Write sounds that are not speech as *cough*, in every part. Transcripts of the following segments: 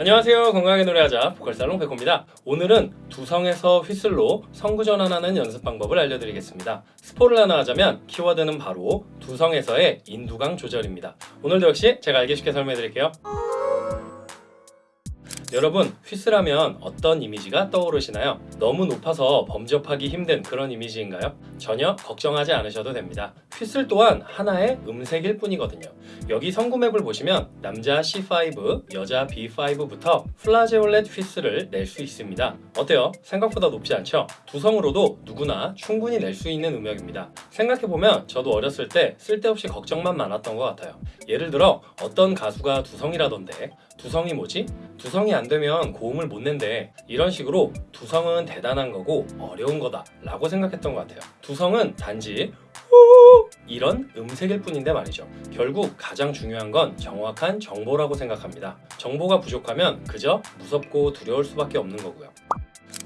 안녕하세요 건강하게 노래하자 보컬살롱 백호입니다 오늘은 두성에서 휘슬로 성구 전환하는 연습 방법을 알려드리겠습니다 스포를 하나 하자면 키워드는 바로 두성에서의 인두강 조절입니다 오늘도 역시 제가 알기 쉽게 설명해 드릴게요 여러분 휘슬하면 어떤 이미지가 떠오르시나요? 너무 높아서 범접하기 힘든 그런 이미지인가요? 전혀 걱정하지 않으셔도 됩니다. 휘슬 또한 하나의 음색일 뿐이거든요. 여기 성구맵을 보시면 남자 C5, 여자 B5부터 플라제올렛 휘슬을 낼 수 있습니다. 어때요? 생각보다 높지 않죠? 두성으로도 누구나 충분히 낼 수 있는 음역입니다. 생각해보면 저도 어렸을 때 쓸데없이 걱정만 많았던 것 같아요. 예를 들어 어떤 가수가 두성이라던데 두성이 뭐지? 두성이 안 되면 고음을 못 낸대 이런 식으로 두성은 대단한 거고 어려운 거다 라고 생각했던 것 같아요 두성은 단지 후 이런 음색일 뿐인데 말이죠 결국 가장 중요한 건 정확한 정보라고 생각합니다 정보가 부족하면 그저 무섭고 두려울 수밖에 없는 거고요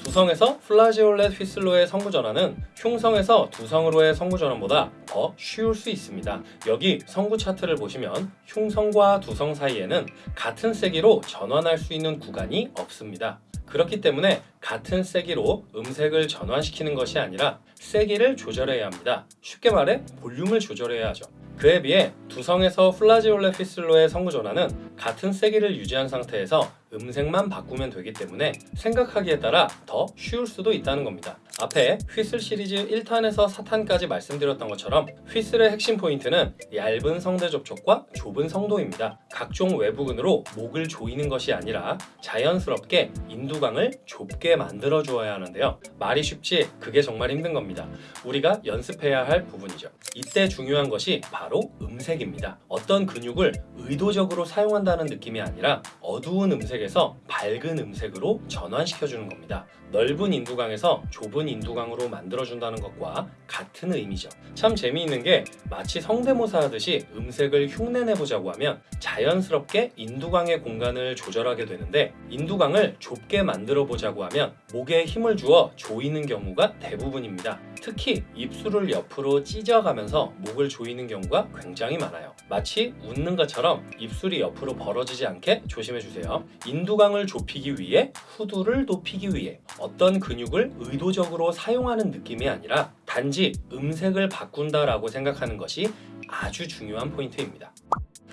두성에서 flageolet 휘슬로의 성구 전환은 흉성에서 두성으로의 성구 전환보다 더 쉬울 수 있습니다. 여기 성구 차트를 보시면 흉성과 두성 사이에는 같은 세기로 전환할 수 있는 구간이 없습니다. 그렇기 때문에 같은 세기로 음색을 전환시키는 것이 아니라 세기를 조절해야 합니다. 쉽게 말해 볼륨을 조절해야 하죠. 그에 비해 두성에서 flageolet 휘슬로의 성구 전환은 같은 세기를 유지한 상태에서 음색만 바꾸면 되기 때문에 생각하기에 따라 더 쉬울 수도 있다는 겁니다. 앞에 휘슬 시리즈 1탄에서 4탄까지 말씀드렸던 것처럼 휘슬의 핵심 포인트는 얇은 성대 접촉과 좁은 성도입니다. 각종 외부근으로 목을 조이는 것이 아니라 자연스럽게 인두강을 좁게 만들어 주어야 하는데요. 말이 쉽지 그게 정말 힘든 겁니다. 우리가 연습해야 할 부분이죠. 이때 중요한 것이 바로 음색입니다. 어떤 근육을 의도적으로 사용한다는 느낌이 아니라 어두운 음색 에서 밝은 음색으로 전환시켜주는 겁니다. 넓은 인두강에서 좁은 인두강으로 만들어준다는 것과 같은 의미죠. 참 재미있는 게 마치 성대모사 하듯이 음색을 흉내내보자고 하면 자연스럽게 인두강의 공간을 조절하게 되는데 인두강을 좁게 만들어 보자고 하면 목에 힘을 주어 조이는 경우가 대부분입니다. 특히 입술을 옆으로 찢어가면서 목을 조이는 경우가 굉장히 많아요. 마치 웃는 것처럼 입술이 옆으로 벌어지지 않게 조심해 주세요. 인두강을 좁히기 위해 후두를 높이기 위해 어떤 근육을 의도적으로 사용하는 느낌이 아니라 단지 음색을 바꾼다라고 생각하는 것이 아주 중요한 포인트입니다.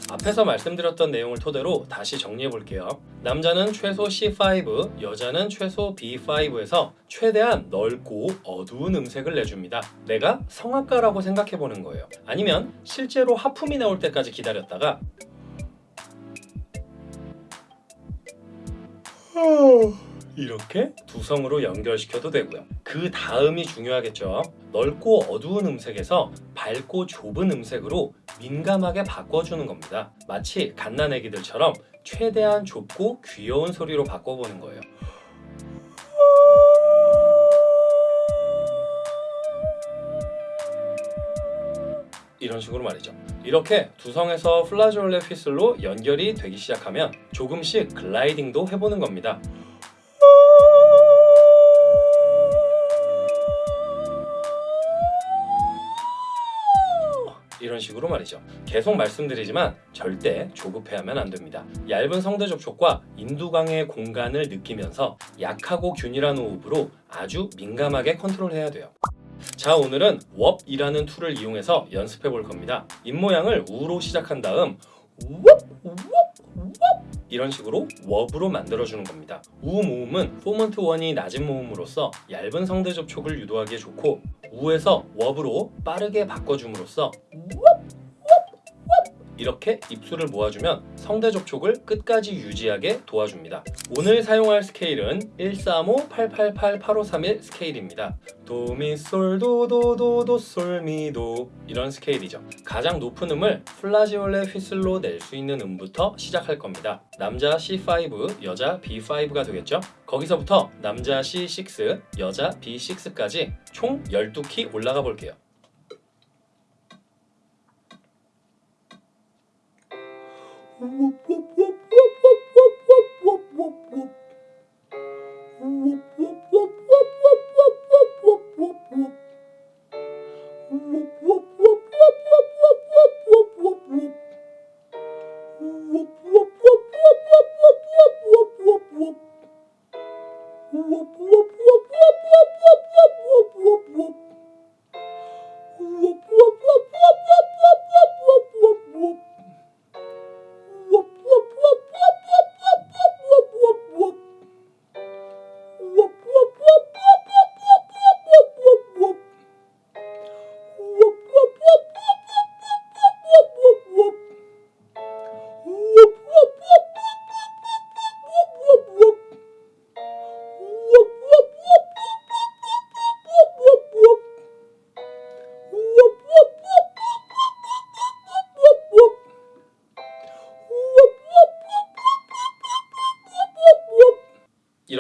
앞에서 말씀드렸던 내용을 토대로 다시 정리해 볼게요. 남자는 최소 C5, 여자는 최소 B5에서 최대한 넓고 어두운 음색을 내줍니다. 내가 성악가라고 생각해 보는 거예요. 아니면 실제로 하품이 나올 때까지 기다렸다가 이렇게 두성으로 연결시켜도 되고요. 그 다음이 중요하겠죠. 넓고 어두운 음색에서 밝고 좁은 음색으로 민감하게 바꿔주는 겁니다. 마치 갓난애기들처럼 최대한 좁고 귀여운 소리로 바꿔보는 거예요. 이런 식으로 말이죠. 이렇게 두성에서 flageolet 휘슬로 연결이 되기 시작하면 조금씩 글라이딩도 해보는 겁니다. 이런 식으로 말이죠. 계속 말씀드리지만 절대 조급해하면 안 됩니다. 얇은 성대 접촉과 인두강의 공간을 느끼면서 약하고 균일한 호흡으로 아주 민감하게 컨트롤해야 돼요. 자 오늘은 왑이라는 툴을 이용해서 연습해 볼 겁니다. 입모양을 우로 시작한 다음 왑, 왑, 왑 이런 식으로 왑으로 만들어주는 겁니다. 우 모음은 formant 1이 낮은 모음으로써 얇은 성대 접촉을 유도하기에 좋고 우에서 왑으로 빠르게 바꿔줌으로써 이렇게 입술을 모아주면 성대 접촉을 끝까지 유지하게 도와줍니다. 오늘 사용할 스케일은 135-888-8531 스케일입니다. 도미솔도도도도솔미도 이런 스케일이죠. 가장 높은 음을 flageolet whistle로 낼 수 있는 음부터 시작할 겁니다. 남자 C5, 여자 B5가 되겠죠? 거기서부터 남자 C6, 여자 B6까지 총 12키 올라가 볼게요. Whoop, whoop, whoop, whoop.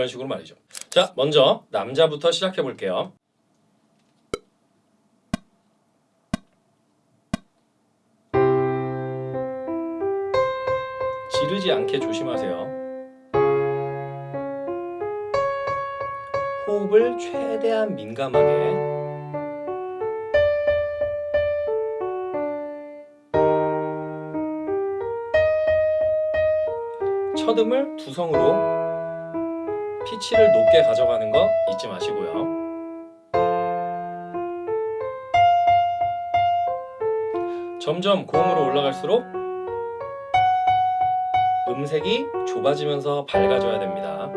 식으로 말이죠. 자, 먼저 남자부터 시작해 볼게요. 지르지 않게 조심하세요. 호흡을 최대한 민감하게 첫음을 두성으로 피치를 높게 가져가는 거 잊지 마시고요. 점점 고음으로 올라갈수록 음색이 좁아지면서 밝아져야 됩니다.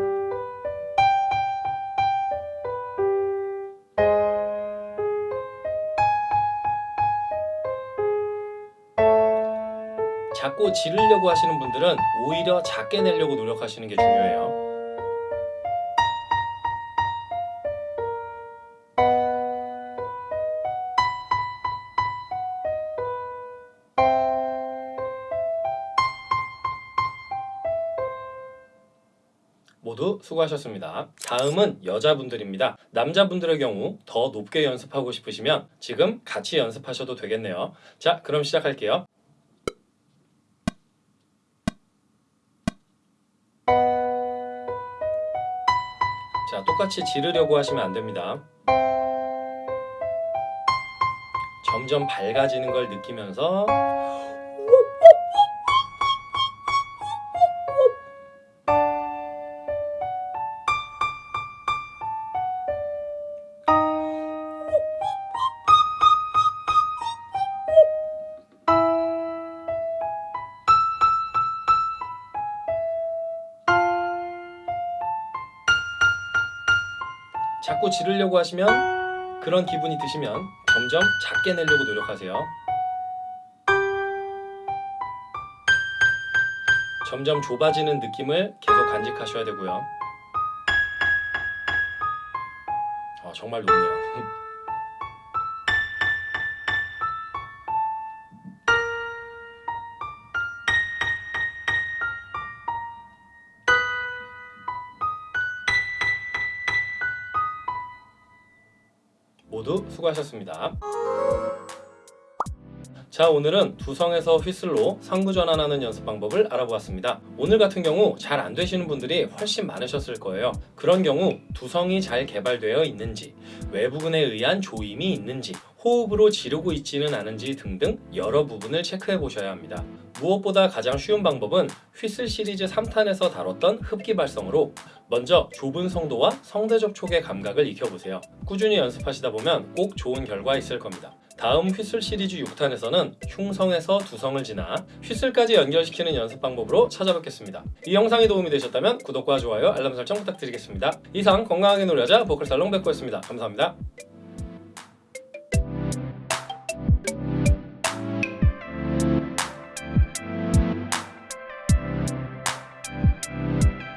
작고 지르려고 하시는 분들은 오히려 작게 내려고 노력하시는 게 중요해요. 모두 수고하셨습니다. 다음은 여자분들입니다. 남자분들의 경우 더 높게 연습하고 싶으시면 지금 같이 연습하셔도 되겠네요. 자, 그럼 시작할게요. 자, 똑같이 지르려고 하시면 안 됩니다. 점점 밝아지는 걸 느끼면서 자꾸 지르려고 하시면 그런 기분이 드시면 점점 작게 내려고 노력하세요. 점점 좁아지는 느낌을 계속 간직하셔야 되고요. 아, 정말 높네요. *laughs* 모두 수고하셨습니다. 자 오늘은 두성에서 휘슬로 상부 전환하는 연습 방법을 알아보았습니다. 오늘 같은 경우 잘 안 되시는 분들이 훨씬 많으셨을 거예요. 그런 경우 두성이 잘 개발되어 있는지, 외부근에 의한 조임이 있는지, 호흡으로 지르고 있지는 않은지 등등 여러 부분을 체크해 보셔야 합니다. 무엇보다 가장 쉬운 방법은 휘슬 시리즈 3탄에서 다뤘던 흡기 발성으로 먼저 좁은 성도와 성대 접촉의 감각을 익혀보세요. 꾸준히 연습하시다 보면 꼭 좋은 결과 있을 겁니다. 다음 휘슬 시리즈 6탄에서는 흉성에서 두성을 지나 휘슬까지 연결시키는 연습 방법으로 찾아뵙겠습니다. 이 영상이 도움이 되셨다면 구독과 좋아요, 알람 설정 부탁드리겠습니다. 이상 건강하게 놀자자 보컬살롱 백호였습니다. 감사합니다.